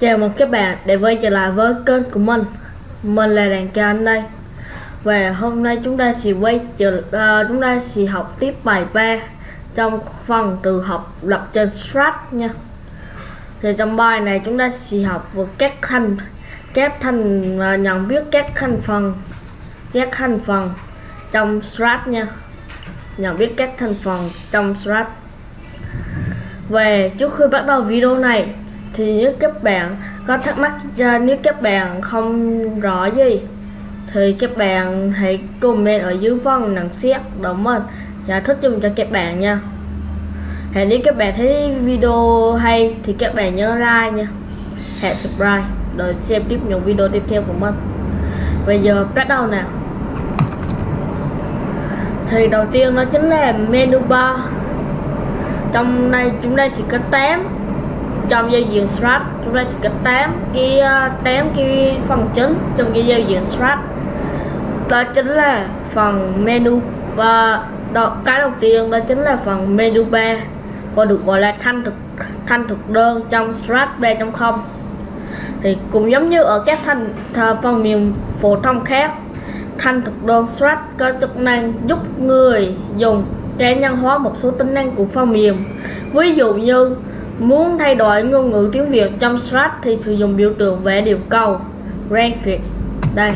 Chào mừng các bạn đã quay trở lại với kênh của mình. Mình là đàn cha anh đây. Và hôm nay chúng ta sẽ quay trở uh, chúng ta sẽ học tiếp bài 3 Trong phần từ học lập trên Strat nha. Thì trong bài này chúng ta sẽ học về các thành các thành uh, nhận biết các thành phần các thành phần trong Strat nha. Nhận biết các thành phần trong Strat. Về trước khi bắt đầu video này thì nếu các bạn có thắc mắc nếu các bạn không rõ gì, thì các bạn hãy comment ở dưới phần nhận xét đúng mình giải thích dùng cho các bạn nha. Hãy nếu các bạn thấy video hay thì các bạn nhớ like nha. Hãy subscribe để xem tiếp những video tiếp theo của mình. Bây giờ bắt đầu nào thì đầu tiên đó chính là menu bar. Trong đây, chúng ta sẽ có 8 trong giao diện strat chúng ta sẽ có 8 cái ờ, 8 cái phần chính trong cái giao diện strat đó chính là phần menu và đó, cái đầu tiên đó chính là phần menu bar còn được gọi là thanh thực thanh thực đơn trong strat 3.0 thì cũng giống như ở các thanh phần mềm phổ thông khác thanh thực đơn strat có chức năng giúp người dùng cá nhân hóa một số tính năng của phần mềm. Ví dụ như muốn thay đổi ngôn ngữ tiếng Việt trong Strat thì sử dụng biểu tượng vẽ điều câu graphics đây.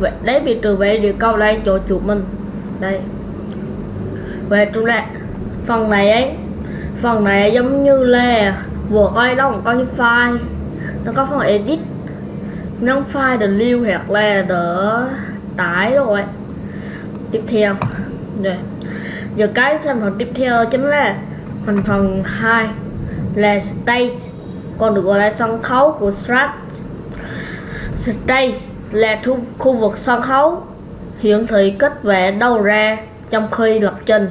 Lấy đấy biểu tượng vẽ điều câu đây chỗ chuột mình. Đây. Về chúng ta phần này ấy, phần này giống như là vừa coi đó còn có cái file. Nó có phần edit. Nâng file để lưu hoặc là đỡ tải rồi tiếp theo. Rồi giờ cái thành phần tiếp theo chính là thành phần 2 là stage. Còn được gọi là sân khấu của strat. Stage là thu, khu vực sân khấu. Hiển thị kết vẽ đâu ra trong khi lập trình.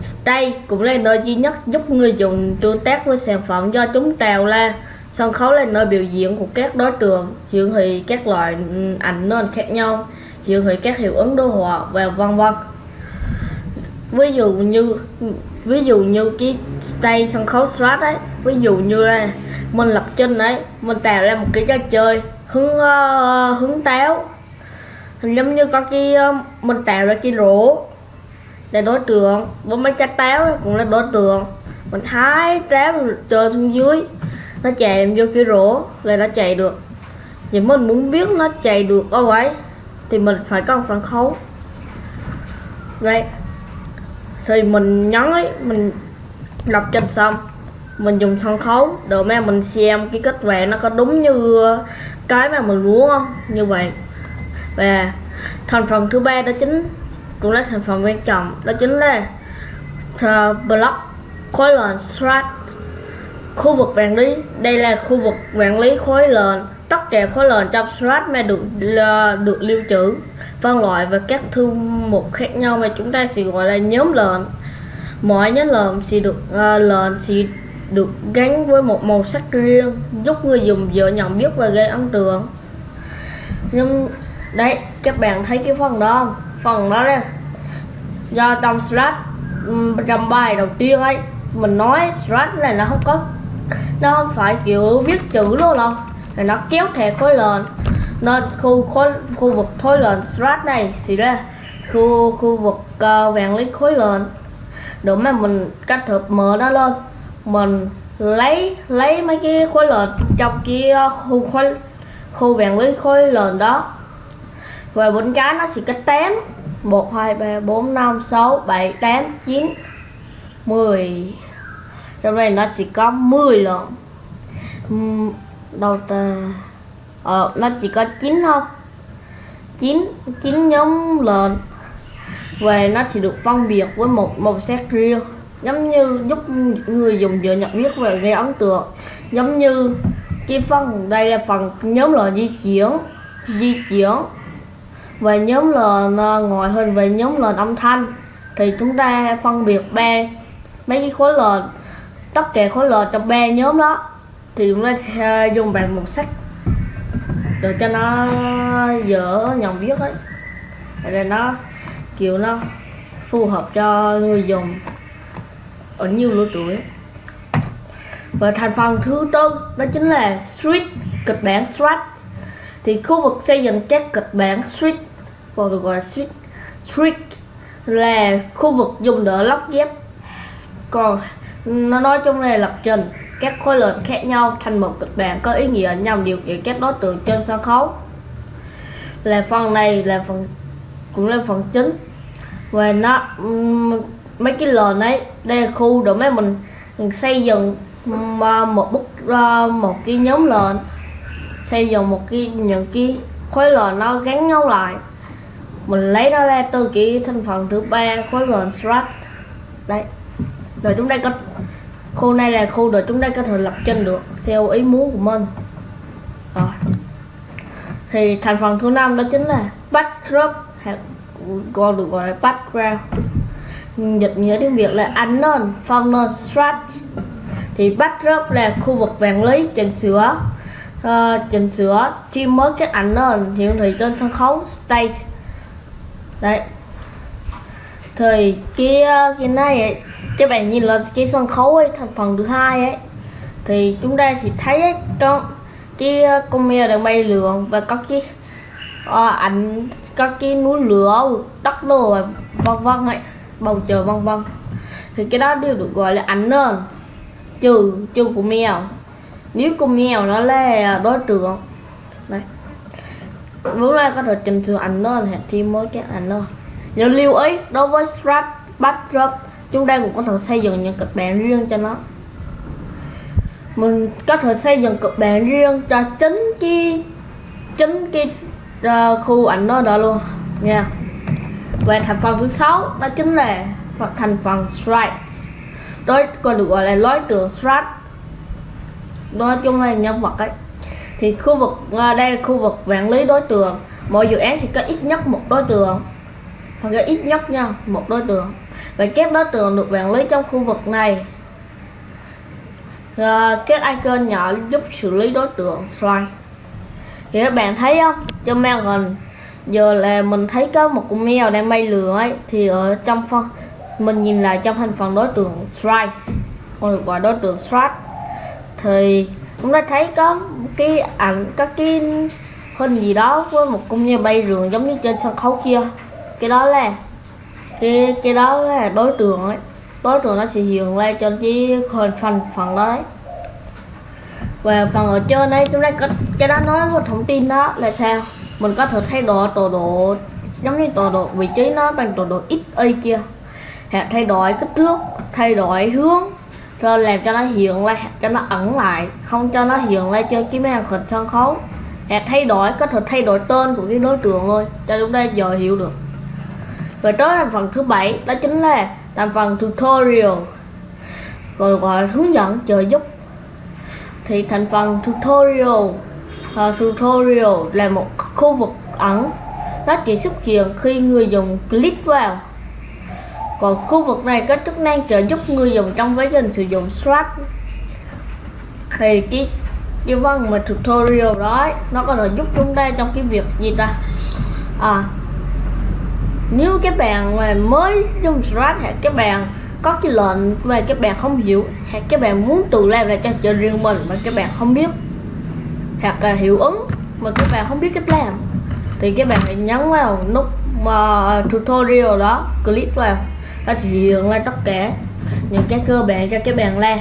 Stage cũng là nơi duy nhất giúp người dùng tương tác với sản phẩm do chúng trào ra. Sân khấu là nơi biểu diễn của các đối tượng hiển thị các loại ừ, ảnh nền khác nhau hiển thị các hiệu ứng đồ họa và vân vân ví dụ như ví dụ như cái tay sân khấu strat ấy ví dụ như là mình lập trình đấy mình tạo ra một cái trò chơi hướng uh, ờ, hướng táo. Giống như có cái ờ, uh, mình tạo ra cái rổ để đối tượng với mấy trái táo cũng là đối tượng. Mình hái táo chơi xuống dưới nó chạy vô cái rổ là nó chạy được. Thì mình muốn biết nó chạy được đâu ấy thì mình phải có sân khấu. Đây thì mình nhấn ấy, mình đọc trên xong, mình dùng sân khấu để mà mình xem cái kết quả nó có đúng như cái mà mình muốn không? Như vậy. Và thành phần thứ ba đó chính cũng là thành phần quan trọng, đó chính là block khối lệnh strat. Khu vực quản lý, đây là khu vực quản lý khối lệnh, tất cả khối lệnh trong strat mà được được lưu trữ phân loại và các thư mục khác nhau mà chúng ta sẽ gọi là nhóm lệnh mỗi nhóm lệnh sẽ được à, uh, lệnh sẽ được gắn với một màu sắc riêng giúp người dùng dễ nhận biết và gây ấn tượng. Nhưng đấy các bạn thấy cái phần đó không? Phần đó đây. do trong slash trong bài đầu tiên ấy mình nói slash này nó không có nó không phải kiểu viết chữ luôn đâu. Là nó kéo thẻ khối lệnh nên khu khối khu vực khối lệnh strat này sẽ ra khu khu vực uh, vàng lý khối lệnh để mà mình kết hợp mở nó lên mình lấy lấy mấy cái khối lệnh trong cái ờ, khu khối khu vàng lý khối lệnh đó. Và bên trái nó sẽ có 8 1 2 3 4 5 6 7 8 9 10 trong này nó sẽ có 10 lần đầu tiên ờ, nó chỉ có 9 thôi. 9 9 nhóm lợn. Về nó sẽ được phân biệt với một màu sắc riêng giống như giúp người dùng dễ nhận biết và gây ấn tượng. Giống như cái phần đây là phần nhóm lợn di chuyển di chuyển. Và nhóm lợn à, ngoại hình về nhóm lợn âm thanh. Thì chúng ta phân biệt ba mấy cái khối lợn tất cả khối lợn trong ba nhóm đó. Thì chúng ta sẽ dùng bằng màu sắc để cho nó dở nhận viết ấy. Để nó, kiểu nó phù hợp cho người dùng ở nhiều lứa tuổi. Và thành phần thứ tư, đó chính là street, kịch bản street. Thì khu vực xây dựng các kịch bản street, còn được gọi là street street là khu vực dùng để lắp ghép. Còn nó nói chung là lập trình các khối lượng khác nhau thành một kịch bản có ý nghĩa nhằm điều khiển các đối tượng trên sân khấu. Là phần này là phần cũng là phần chính. Và nó mấy cái lền ấy đây là khu để mấy mình, mình xây dựng à, một bức à, một cái nhóm lệnh xây dựng một cái những cái khối lệnh nó gắn nhau lại. Mình lấy nó ra từ cái thành phần thứ ba khối lệnh strat. Đây rồi chúng ta có khu này là khu để chúng ta có thể lập trình được theo ý muốn của mình. Rồi. Thì thành phần thứ năm đó chính là backdrop còn được gọi là background. Dịch nghĩa tiếng việt là unknown nền, strat thì backdrop là khu vực vàng lý chỉnh sửa uh, chỉnh sửa chi mới cái ảnh nền hiển thị trên sân khấu stage. Đấy thì cái ờ, cái này ấy, các bạn nhìn lên cái sân khấu ấy thành phần thứ hai ấy. Thì chúng ta sẽ thấy ấy, con cái ờ, con mèo đang bay lượn và có cái à, ảnh có cái núi lửa đất đồ và vân vân ấy bầu trời vân vân. Thì cái đó đều được gọi là ảnh nền trừ trừ của mèo. Nếu con mèo nó là đối tượng đấy. Lúc này có thể chỉnh sửa ảnh nền thì mới cái ảnh nền nhớ lưu ý đối với strat backdrop chúng ta cũng có thể xây dựng những kịch bản riêng cho nó. Mình có thể xây dựng kịch bản riêng cho chính cái chính cái uh, khu ảnh đó đó luôn nha. Và thành phần thứ sáu đó chính là thành phần stripes. Đó còn được gọi là lối tượng strat nói chung là nhân vật ấy. Thì khu vực ờ, đây là khu vực quản lý đối tượng. Mỗi dự án sẽ có ít nhất một đối tượng phải có ít nhất nha một đối tượng. Và các đối tượng được quản lý trong khu vực này. À, các icon nhỏ giúp xử lý đối tượng slide thì các bạn thấy không? Trong mèo gần giờ là mình thấy có một con mèo đang bay lửa ấy thì ở trong phần mình nhìn lại trong thành phần đối tượng strike. Còn được gọi đối tượng strike. Thì chúng ta thấy có cái ảnh các cái hình gì đó với một con mèo bay rường giống như trên sân khấu kia cái đó là cái cái đó là đối tượng ấy. Đối tượng nó sẽ hiện lên cho cái phần phần phần đó đấy và phần ở trên đây chúng ta có cái đó nói một thông tin đó là sao? Mình có thể thay đổi tọa độ giống như tọa độ vị trí nó bằng tọa độ x y kia hoặc thay đổi kích thước, thay đổi hướng rồi làm cho nó hiện lên cho nó ẩn lại, không cho nó hiện lên cho cái màn hình sân khấu. Hoặc thay đổi, có thể thay đổi tên của cái đối tượng thôi, cho chúng ta giờ hiểu được và tới thành phần thứ bảy đó chính là thành phần tutorial. Rồi gọi hướng dẫn trợ giúp. Thì thành phần tutorial uh, tutorial là một khu vực ẩn nó chỉ xuất hiện khi người dùng click vào. Còn khu vực này có chức năng trợ giúp người dùng trong quá trình sử dụng Strat. Thì cái cái văn mà tutorial đó nó có thể giúp chúng ta trong cái việc gì ta? À nếu các bạn mà mới dùng Scratch hay các bạn có cái lệnh mà các bạn không hiểu, hay các bạn muốn tự làm lại cho chơi riêng mình mà các bạn không biết, hoặc là hiệu ứng mà các bạn không biết cách làm, thì các bạn hãy nhấn vào nút mà tutorial đó, click vào, nó sẽ hiện lên tất cả những cái cơ bản cho các bạn làm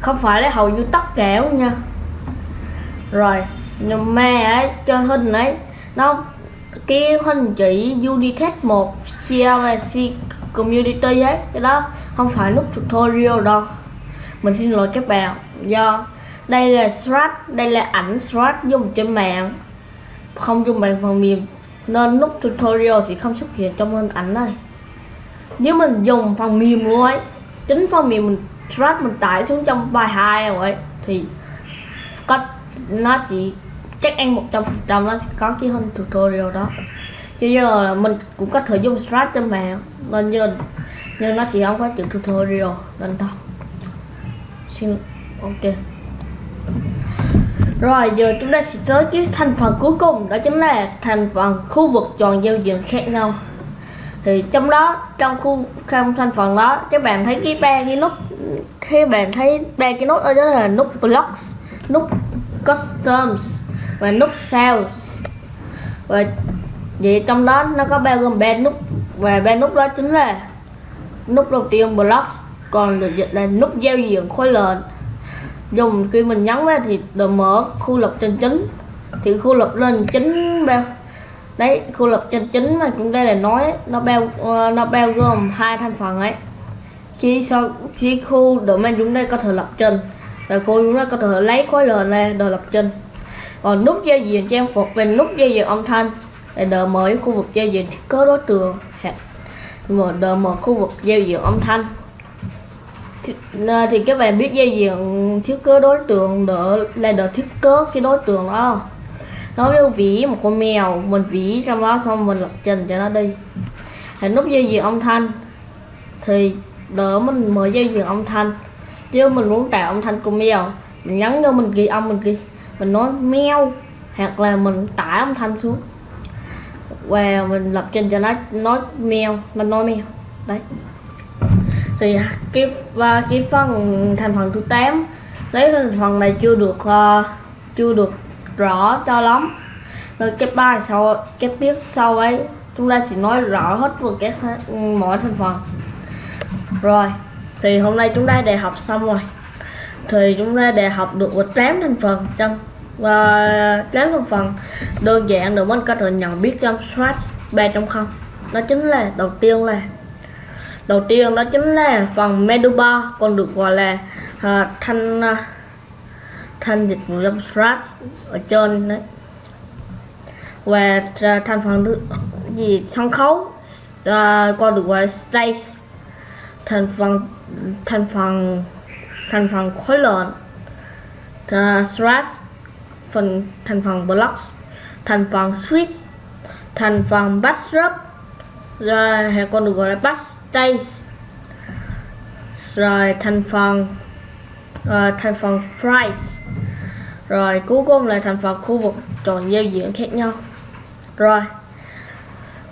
không phải là hầu như tất cả luôn nha. Rồi nhưng mà ấy, cho hình ấy, nó cái hình chỉ Unitest 1 CLC Community ấy. Cái đó không phải nút tutorial đâu. Mình xin lỗi các bạn. Do đây là thread đây là ảnh thread dùng trên mạng. Không dùng bằng phần mềm, nên nút tutorial sẽ không xuất hiện trong hình ảnh này. Nếu mình dùng phần mềm luôn ấy, chính phần mềm mình thread mình tải xuống trong bài 2 rồi ấy, thì cách nó chỉ chắc ăn một trăm phần trăm nó sẽ có cái hình tutorial đó. Chứ giờ là mình cũng có thể dùng strat cho mẹ. nên nhưng nhưng nó sẽ không có chữ tutorial nên thôi xin, ok. Rồi, giờ chúng ta sẽ tới cái thành phần cuối cùng, đó chính là thành phần khu vực tròn giao diện khác nhau. Thì trong đó, trong khu, trong thành phần đó, các bạn thấy cái ba cái nút khi bạn thấy ba cái nút ở đó là nút blocks, nút customs và nút sales và vậy trong đó nó có bao gồm ba nút. Và ba nút đó chính là nút đầu tiên blocks còn được dịch là nút giao diện khối lệnh dùng khi mình nhấn vào thì được mở khu lập trên chính. Thì khu lập lên chính bao? Đấy, khu lập trên chính mà chúng ta là nói nó bao ờ, nó bao gồm hai thành phần ấy. Khi sau, khi khu domain chúng ta có thể lập trình và khu chúng ta có thể lấy khối lệnh ra để lập trình còn nút giao diện trang phục và nút giao diện âm thanh để đợi mở khu vực giao diện thiết kế đối tượng hoặc mà đợi mở khu vực giao diện âm thanh thì, à, thì các bạn biết giao diện thiết kế đối tượng đỡ là đỡ thiết kế cái đối tượng đó. Nó ví ví một con mèo mình ví trong đó xong mình lập trình cho nó đi. Thì nút giao diện âm thanh thì đỡ mình mở giao diện âm thanh. Nếu mình muốn tạo âm thanh của mèo mình nhấn vô mình ghi âm mình ghi mình nói meo hoặc là mình tải âm thanh xuống. Và mình lập trình cho nó nói mèo nó nói mèo đấy. Thì cái và cái phần thành phần thứ 8 lấy thành phần này chưa được uh, chưa được rõ cho lắm. Rồi cái bài sau cái tiếp sau ấy chúng ta sẽ nói rõ hết về các ừ, mọi thành phần. Rồi thì hôm nay chúng ta đã học xong rồi. Thì chúng ta đã học được một tám thành phần trong và đến một phần đơn giản để mình có thể nhận biết trong Strat 3.0 đó chính là đầu tiên là đầu tiên đó chính là phần meduba còn được gọi là uh, thanh uh, thanh dịch vụ trong Strat ở trên đấy. Và uh, thành phần thứ gì? Sân khấu uh, còn được gọi là stage. Thành phần thành phần thành phần khối lượng uh, Strat phần thành phần blocks thành phần switch thành phần backdrop rồi hay còn được gọi là backstage rồi thành phần rồi thành phần price rồi cuối cùng là thành phần khu vực tròn giao diện khác nhau. Rồi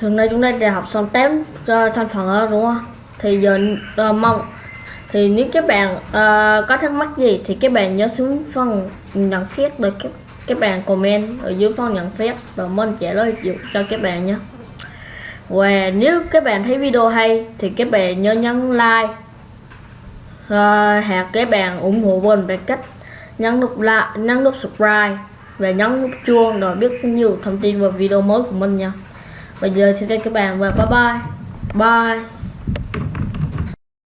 hôm nay chúng ta đã học xong 8 uh, ờ, thành phần đó đúng không? Thì giờ uh, mong thì nếu các bạn uh, có thắc mắc gì thì các bạn nhớ xuống phần nhận xét được các các bạn comment ở dưới phần nhận xét và mình trả lời cho các bạn nhé. Và nếu các bạn thấy video hay thì các bạn nhớ nhấn like ờ, uh, hoặc các bạn ủng hộ mình bằng cách nhấn nút like nhấn nút subscribe và nhấn nút chuông để biết nhiều thông tin về video mới của mình nha. Bây giờ xin chào các bạn và bye bye. Bye.